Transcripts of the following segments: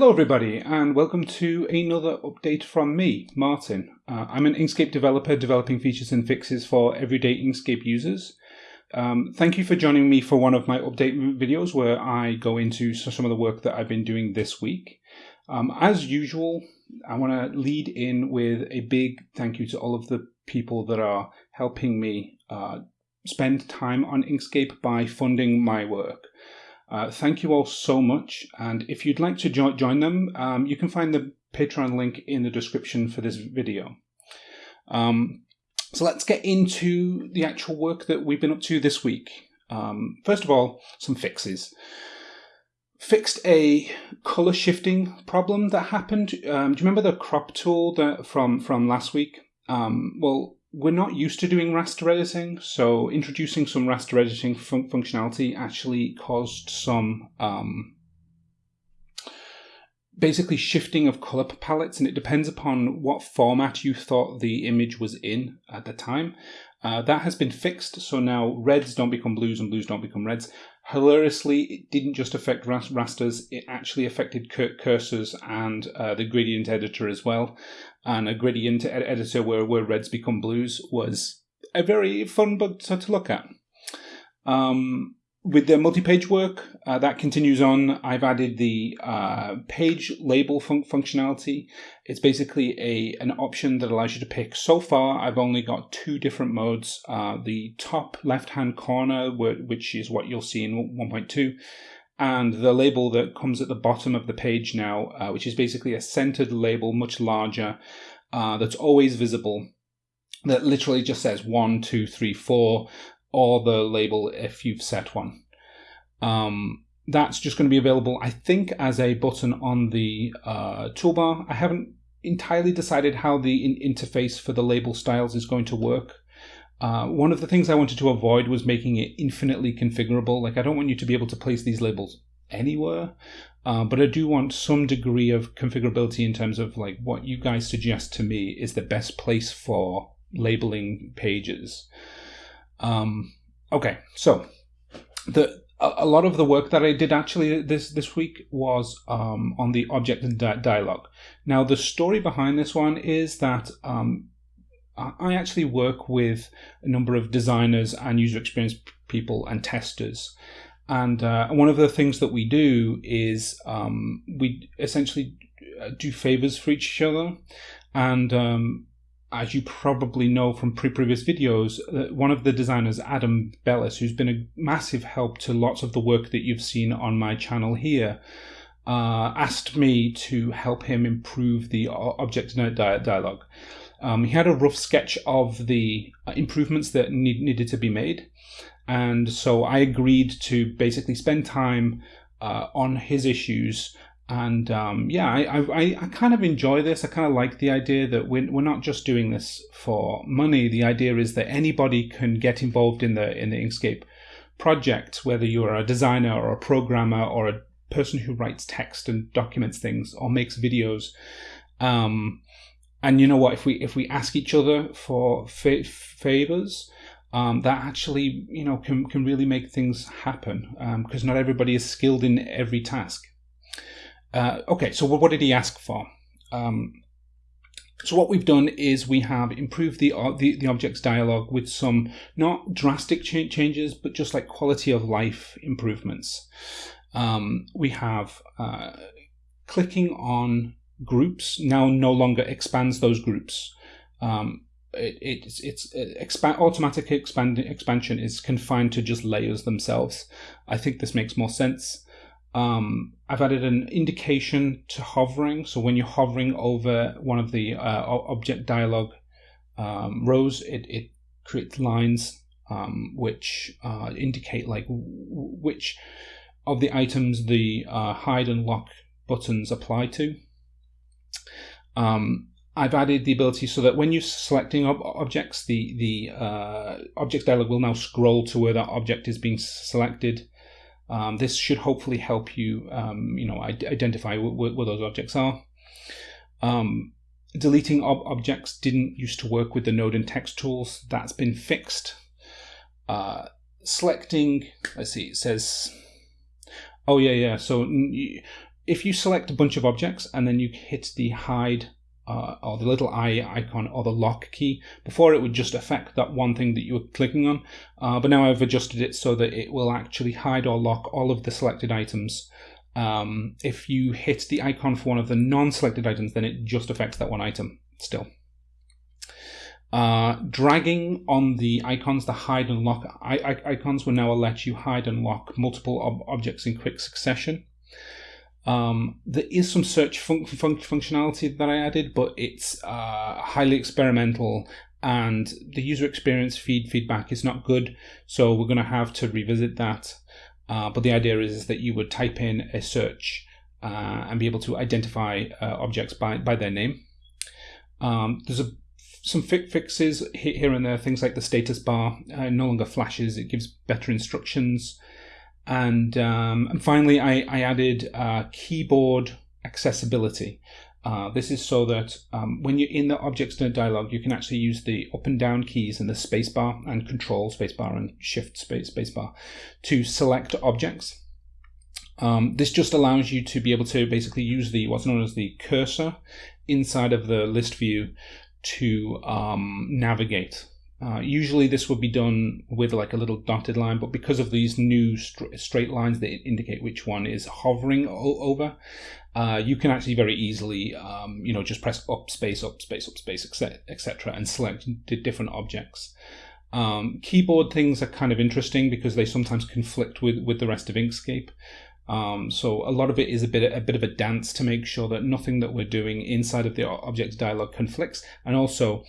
Hello, everybody, and welcome to another update from me, Martin. Uh, I'm an Inkscape developer developing features and fixes for everyday Inkscape users. Um, thank you for joining me for one of my update videos where I go into some of the work that I've been doing this week. Um, as usual, I want to lead in with a big thank you to all of the people that are helping me uh, spend time on Inkscape by funding my work. Uh, thank you all so much. And if you'd like to jo join them, um, you can find the Patreon link in the description for this video. Um, so let's get into the actual work that we've been up to this week. Um, first of all, some fixes. Fixed a color shifting problem that happened. Um, do you remember the crop tool that from from last week? Um, well, we're not used to doing raster editing, so introducing some raster editing fun functionality actually caused some um, basically shifting of color palettes, and it depends upon what format you thought the image was in at the time. Uh, that has been fixed, so now reds don't become blues and blues don't become reds. Hilariously, it didn't just affect rasters, it actually affected cursors and uh, the gradient editor as well. And a gradient ed editor where, where reds become blues was a very fun bug to, to look at. Um, with the multi-page work, uh, that continues on. I've added the uh, page label fun functionality. It's basically a an option that allows you to pick. So far, I've only got two different modes. Uh, the top left-hand corner, which is what you'll see in 1.2, and the label that comes at the bottom of the page now, uh, which is basically a centered label, much larger, uh, that's always visible that literally just says one, two, three, four, or the label if you've set one. Um, that's just going to be available, I think, as a button on the uh, toolbar. I haven't entirely decided how the in interface for the label styles is going to work. Uh, one of the things I wanted to avoid was making it infinitely configurable. Like, I don't want you to be able to place these labels anywhere, uh, but I do want some degree of configurability in terms of like what you guys suggest to me is the best place for labeling pages. Um, okay, so the a, lot of the work that I did actually this this week was um, on the object di dialog. Now, the story behind this one is that um, I actually work with a number of designers and user experience people and testers. And uh, one of the things that we do is um, we essentially uh, do favors for each other. And um, as you probably know from pre previous videos, uh, one of the designers, Adam Belis, who's been a massive help to lots of the work that you've seen on my channel here, uh, asked me to help him improve the object diet dialog. Um, he had a rough sketch of the uh, improvements that need, needed to be made. And so I agreed to basically spend time uh, on his issues and um, yeah, I, I, I kind of enjoy this. I kind of like the idea that we're, we're not just doing this for money. The idea is that anybody can get involved in the in the Inkscape project, whether you're a designer or a programmer or a person who writes text and documents things or makes videos. Um, and you know what? If we if we ask each other for fa favors, um, that actually you know can can really make things happen because um, not everybody is skilled in every task. Uh, okay, so what did he ask for? Um, so what we've done is we have improved the, uh, the, the object's dialogue with some not drastic cha changes, but just like quality of life improvements. Um, we have uh, clicking on groups now no longer expands those groups. Um, it, it's it's expand, automatic expand, expansion is confined to just layers themselves. I think this makes more sense. Um, I've added an indication to hovering. So when you're hovering over one of the uh, object dialog um, rows, it, it creates lines um, which uh, indicate like which of the items the uh, hide and lock buttons apply to. Um, I've added the ability so that when you're selecting ob objects, the the uh, object dialog will now scroll to where that object is being selected. Um, this should hopefully help you, um, you know, identify where those objects are. Um, deleting ob objects didn't used to work with the node and text tools. That's been fixed. Uh, selecting, let's see, it says, oh yeah, yeah. So if you select a bunch of objects and then you hit the hide uh, or the little eye icon or the lock key. Before it would just affect that one thing that you were clicking on, uh, but now I've adjusted it so that it will actually hide or lock all of the selected items. Um, if you hit the icon for one of the non-selected items, then it just affects that one item still. Uh, dragging on the icons, the hide and lock icons will now let you hide and lock multiple ob objects in quick succession. Um, there is some search fun fun functionality that I added, but it's uh, highly experimental and the user experience feed feedback is not good. So we're going to have to revisit that. Uh, but the idea is that you would type in a search uh, and be able to identify uh, objects by, by their name. Um, there's a, some fi fixes here and there, things like the status bar uh, no longer flashes, it gives better instructions. And, um, and finally, I, I added uh, keyboard accessibility. Uh, this is so that um, when you're in the objects dialog, you can actually use the up and down keys and the spacebar and control spacebar and shift space spacebar to select objects. Um, this just allows you to be able to basically use the what's known as the cursor inside of the list view to um, navigate uh, usually this would be done with like a little dotted line, but because of these new straight lines that indicate which one is hovering over, uh, you can actually very easily, um, you know, just press up space, up space, up space, etc., and select different objects. Um, keyboard things are kind of interesting because they sometimes conflict with with the rest of Inkscape. Um, so a lot of it is a bit a bit of a dance to make sure that nothing that we're doing inside of the objects dialog conflicts, and also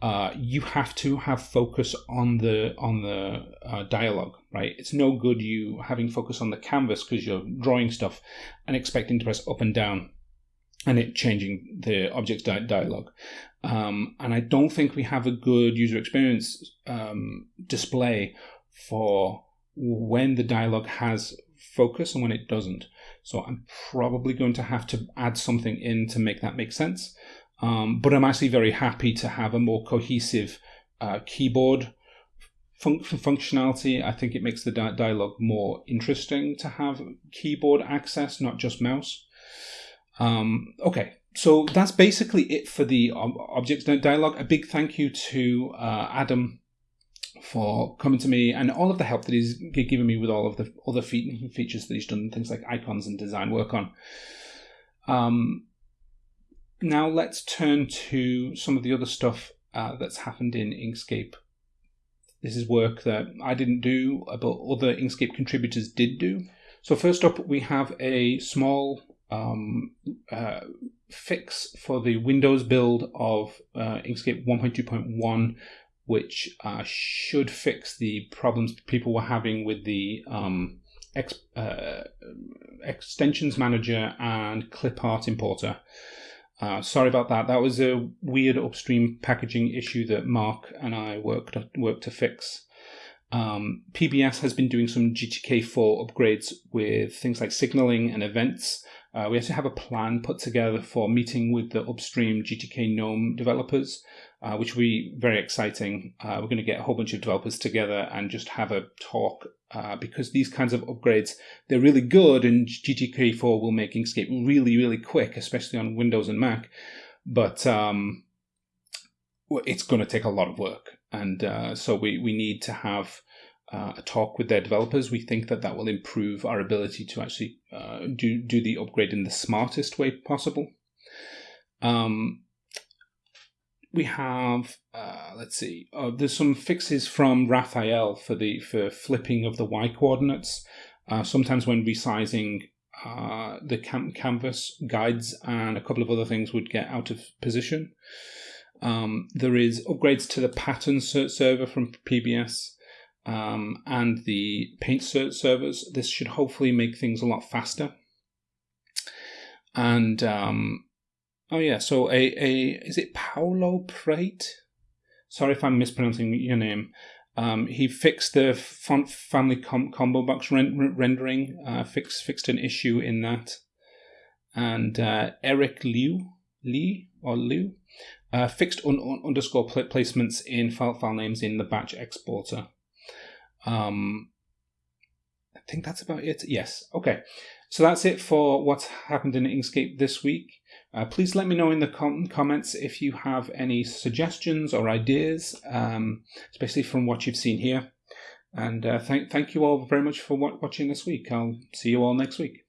uh, you have to have focus on the on the uh, dialogue, right? It's no good you having focus on the canvas because you're drawing stuff and expecting to press up and down and it changing the object's di- dialogue. Um, and I don't think we have a good user experience um, display for when the dialogue has focus and when it doesn't. So I'm probably going to have to add something in to make that make sense. Um, but I'm actually very happy to have a more cohesive uh, keyboard fun- functionality. I think it makes the di- dialogue more interesting to have keyboard access, not just mouse. Um, okay, so that's basically it for the ob- objects dialogue. A big thank you to uh, Adam for coming to me and all of the help that he's given me with all of the other features that he's done, things like icons and design work on. Um, now let's turn to some of the other stuff uh, that's happened in Inkscape. This is work that I didn't do, but other Inkscape contributors did do. So first up, we have a small um, uh, fix for the Windows build of uh, Inkscape 1.2.1, which uh, should fix the problems people were having with the um, ex- uh, extensions manager and clip art importer. Uh, sorry about that. That was a weird upstream packaging issue that Mark and I worked worked to fix. Um, PBS has been doing some GTK4 upgrades with things like signaling and events. Uh, we actually have a plan put together for meeting with the upstream GTK GNOME developers, uh, which will be very exciting. Uh, we're going to get a whole bunch of developers together and just have a talk uh, because these kinds of upgrades they're really good, and GTK4 will make Inkscape really really quick, especially on Windows and Mac. But um, it's going to take a lot of work, and uh, so we we need to have. Uh, a talk with their developers. We think that that will improve our ability to actually uh, do do the upgrade in the smartest way possible. Um, we have uh, let's see uh, there's some fixes from Rafael for the for flipping of the y coordinates. Uh, sometimes when resizing uh, the cam- canvas guides and a couple of other things would get out of position. Um, there is upgrades to the pattern server from pbs um, and the paint servers. This should hopefully make things a lot faster. And um, Oh yeah, so a a is it Paolo Prate? Sorry if I'm mispronouncing your name. Um, he fixed the font family com- combo box ren- rendering. Uh, fixed fixed an issue in that, and uh, Eric Liu Lee or Liu uh, fixed un- un- underscore pl- placements in file file names in the batch exporter. Um, I think that's about it. Yes. Okay. So that's it for what's happened in Inkscape this week. Uh, please let me know in the com- comments if you have any suggestions or ideas, um, especially from what you've seen here. And uh, thank thank you all very much for watching this week. I'll see you all next week.